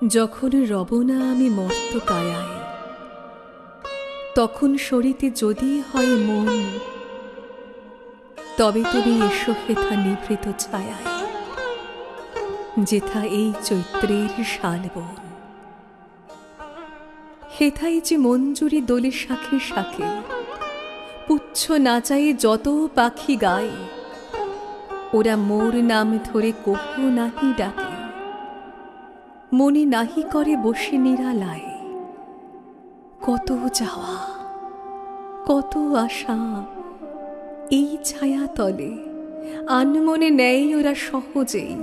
যখন রবনা আমি মর্ত কায়ায়, তখন শরীতে যদি হয় মন, তবে তুমি এসো হেথা নিভৃত ছায়ায়, যেথা এই চৈত্রের শালবন। হেথাই যে মঞ্জুরি দোলে শাখে শাখে, পুচ্ছ নাচায়ে যত পাখি গায়, ওরা মোর নাম ধরে কভু নাহি ডাকে। মনে নাহি করে বসে নিরালায়। কত যাওয়া, কত আশা, এই ছায়া তলে আনমনে নেয় ওরা সহজেই।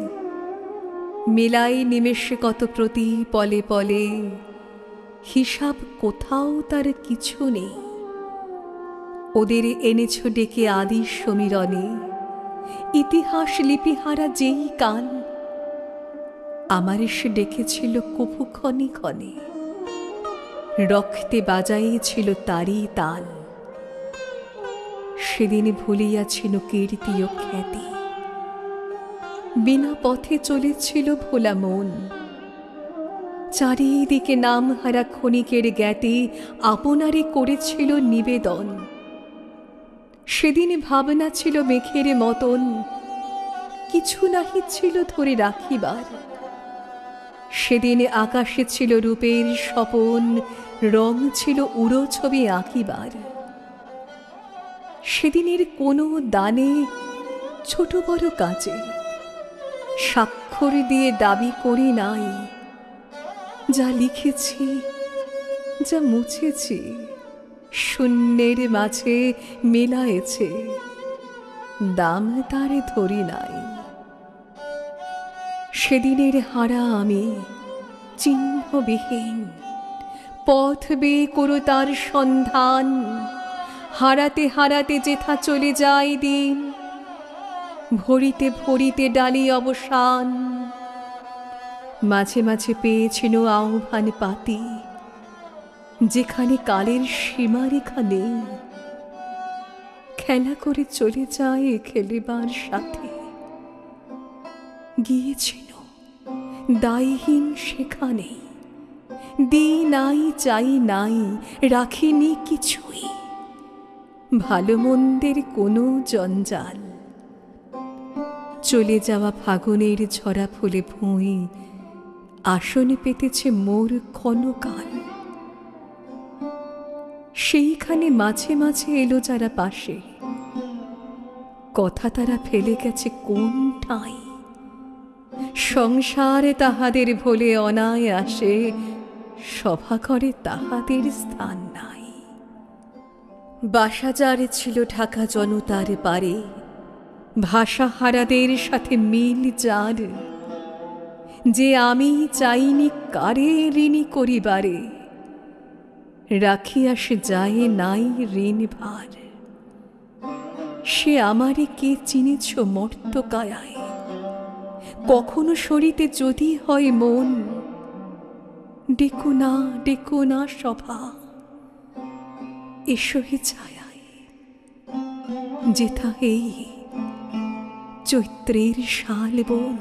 মেলাই নিমেষে কত প্রতি পলে পলে, হিসাব কোথাও তার কিছু নেই। ওদের এনেছ ডেকে আদি সমীরণে, ইতিহাস লিপিহারা যেই কাল আমার সে ডেকেছিল কভু ক্ষণে ক্ষণে। রক্তে বাজাইছিল তারই তাল। সেদিন ভুলিয়াছিল কীর্তি ও খ্যাতি। বিনা পথে চলেছিল ভোলা মন। চারিদিকে নাম হারা ক্ষণিকের জ্ঞাতি আপনারে করেছিল নিবেদন। সেদিন ভাবনা ছিল মেঘের মতন। কিছু নাহি ছিল ধরে রাখিবার। সেদিন আকাশে ছিল রূপের স্বপন, রং ছিল উড়ো ছবি আঁকিবার। সেদিনের কোনো দানে ছোট বড় কাজে স্বাক্ষর দিয়ে দাবি করি নাই, যা লিখেছি, যা মুছেছি, শূন্যের মাঝে মেলায়েছে, দাম তারে ধরি নাই। সেদিনের হারা আমি চিহ্নবিহীন। পথ বেয়ে করো তার সন্ধান। হারাতে হারাতে যেথা চলে যায় দিন, ভরিতে ভরিতে ডালি অবসান। মাঝে মাঝে পেয়েছিল আহ্বান পাতি, যেখানে কালের সীমারেখা নেই। খেলা করে চলে যায় খেলিবার সাথে। গিয়েছিল। দায়হীন সেখানে। দি নাই চাই নাই, রাখিনি কিছুই। ভালো মন্দের কোনো জঞ্জাল। চলে যাওয়া ফাগুনের ঝরা ফুলে ভুঁই, আসনে পেতেছে মোর ক্ষণকাল। সেইখানে মাঝে মাঝে এলো যারা পাশে। কথা তারা ফেলে গেছে কোন ঠাঁই। সংসারে তাহাদের ভোলে অনায় আসে, সভা করে তাহাদের স্থান নাই। বাসাচারে ছিল ঢাকা জনতার পারে ভাষাহারাদের সাথে মিল যার। যে আমি চাইনি কারে ঋণী করিবারে, রাখিয়া সে যায় নাই ঋণ ভার। সে আমারে কে চিনেছ মর্তকায়ায়? কখনো সরিতে যদি হয় মন ডেকো না ডেকো না সভা এসো হে ছায়ায় যেথা এই চৈত্রের শাল বন।